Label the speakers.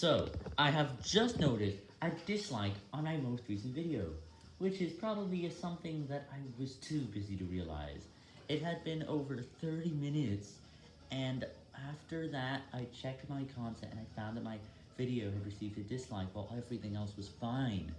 Speaker 1: So, I have just noticed a dislike on my most recent video, which is probably something that I was too busy to realize. It had been over 30 minutes, and after that I checked my content and I found that my video had received a dislike while everything else was fine.